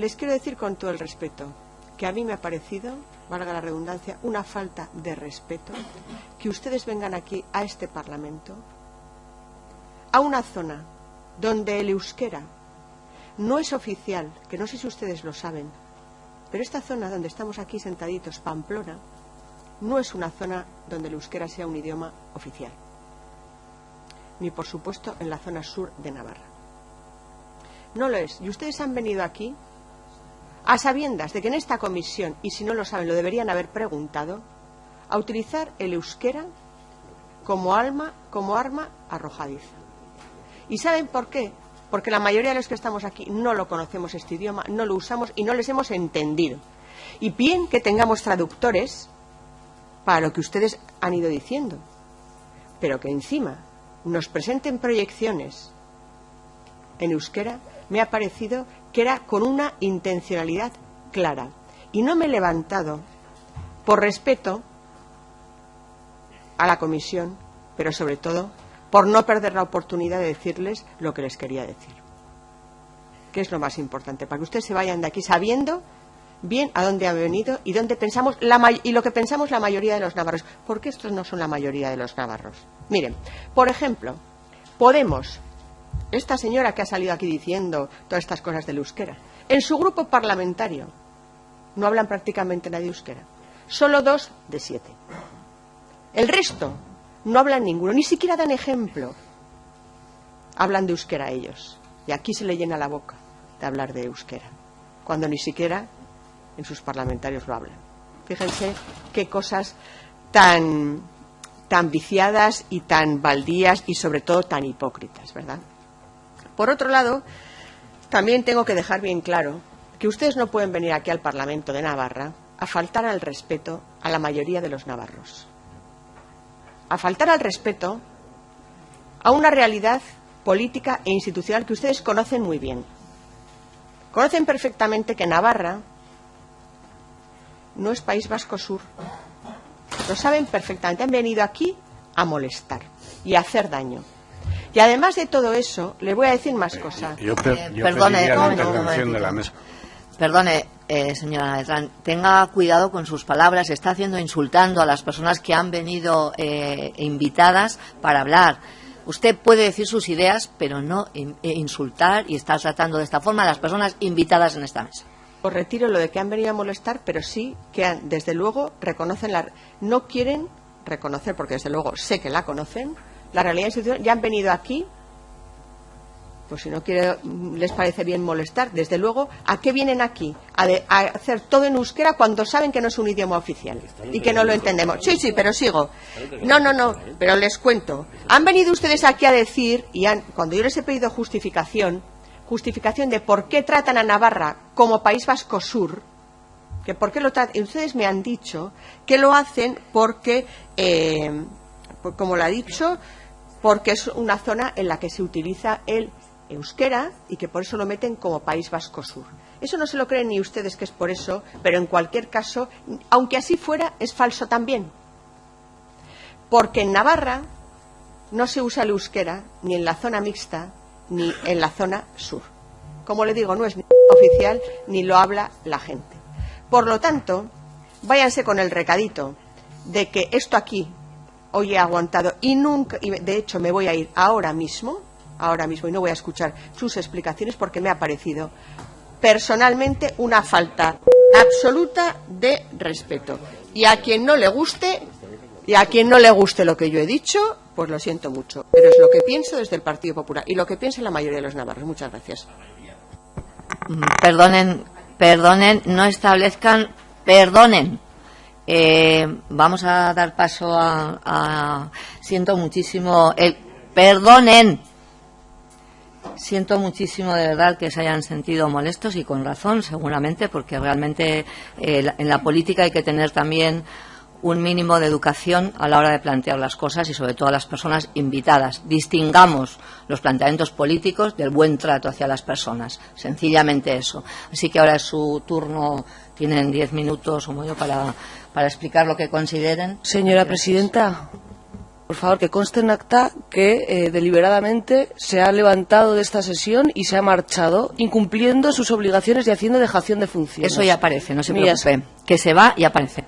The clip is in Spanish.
les quiero decir con todo el respeto que a mí me ha parecido, valga la redundancia, una falta de respeto que ustedes vengan aquí a este Parlamento, a una zona donde el euskera no es oficial, que no sé si ustedes lo saben, pero esta zona donde estamos aquí sentaditos, Pamplona, no es una zona donde el euskera sea un idioma oficial, ni por supuesto en la zona sur de Navarra. No lo es. Y ustedes han venido aquí a sabiendas de que en esta comisión, y si no lo saben, lo deberían haber preguntado, a utilizar el euskera como, alma, como arma arrojadiza. ¿Y saben por qué? Porque la mayoría de los que estamos aquí no lo conocemos este idioma, no lo usamos y no les hemos entendido. Y bien que tengamos traductores para lo que ustedes han ido diciendo, pero que encima nos presenten proyecciones en euskera me ha parecido que era con una intencionalidad clara. Y no me he levantado por respeto a la comisión, pero sobre todo por no perder la oportunidad de decirles lo que les quería decir. Que es lo más importante, para que ustedes se vayan de aquí sabiendo bien a dónde han venido y dónde pensamos y lo que pensamos la mayoría de los navarros. Porque estos no son la mayoría de los navarros. Miren, por ejemplo, Podemos esta señora que ha salido aquí diciendo todas estas cosas del euskera, en su grupo parlamentario no hablan prácticamente nada de euskera. Solo dos de siete. El resto no hablan ninguno, ni siquiera dan ejemplo. Hablan de euskera ellos. Y aquí se le llena la boca de hablar de euskera, cuando ni siquiera en sus parlamentarios lo hablan. Fíjense qué cosas tan, tan viciadas y tan baldías y sobre todo tan hipócritas, ¿verdad? Por otro lado, también tengo que dejar bien claro que ustedes no pueden venir aquí al Parlamento de Navarra a faltar al respeto a la mayoría de los navarros. A faltar al respeto a una realidad política e institucional que ustedes conocen muy bien. Conocen perfectamente que Navarra no es País Vasco Sur. Lo saben perfectamente. Han venido aquí a molestar y a hacer daño. Y además de todo eso, le voy a decir más cosas. Yo, eh, perdone, Perdone, eh, señora Letrán, tenga cuidado con sus palabras. Está haciendo insultando a las personas que han venido eh, invitadas para hablar. Usted puede decir sus ideas, pero no insultar y estar tratando de esta forma a las personas invitadas en esta mesa. Os retiro lo de que han venido a molestar, pero sí que desde luego reconocen la. No quieren reconocer, porque desde luego sé que la conocen, la realidad institucional, ya han venido aquí, pues si no quiere, les parece bien molestar, desde luego, ¿a qué vienen aquí? A, hacer todo en euskera cuando saben que no es un idioma oficial y que no lo entendemos. Sí, sí, pero sigo. No, no, no, pero les cuento. Han venido ustedes aquí a decir, y cuando yo les he pedido justificación, justificación de por qué tratan a Navarra como País Vasco Sur, que por qué lo tratan, ustedes me han dicho que lo hacen porque, eh, como lo ha dicho, porque es una zona en la que se utiliza el euskera y que por eso lo meten como País Vasco Sur. Eso no se lo creen ni ustedes que es por eso, pero en cualquier caso, aunque así fuera, es falso también. Porque en Navarra no se usa el euskera ni en la zona mixta ni en la zona sur. Como le digo, no es oficial ni lo habla la gente. Por lo tanto, váyanse con el recadito de que esto aquí hoy he aguantado y nunca, y de hecho me voy a ir ahora mismo, ahora mismo, y no voy a escuchar sus explicaciones porque me ha parecido personalmente una falta absoluta de respeto. Y a quien no le guste, y a quien no le guste lo que yo he dicho, pues lo siento mucho. Pero es lo que pienso desde el Partido Popular y lo que piensa la mayoría de los navarros. Muchas gracias. Mm, perdonen, perdonen, no establezcan, perdonen eh, vamos a dar paso a, Siento muchísimo... El, perdonen. Siento muchísimo de verdad que se hayan sentido molestos y con razón, seguramente, porque realmente eh, en la política hay que tener también un mínimo de educación a la hora de plantear las cosas y sobre todo a las personas invitadas. Distingamos los planteamientos políticos del buen trato hacia las personas. Sencillamente eso. Así que ahora es su turno. Tienen diez minutos o medio para para explicar lo que consideren. Señora presidenta, Por favor, que conste en acta que eh, deliberadamente se ha levantado de esta sesión y se ha marchado, incumpliendo sus obligaciones y haciendo dejación de funciones. Eso ya aparece, no se preocupe. Que se va y aparece.